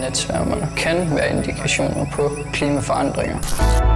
Natsværmerne kan være indikationer på klimaforandringer.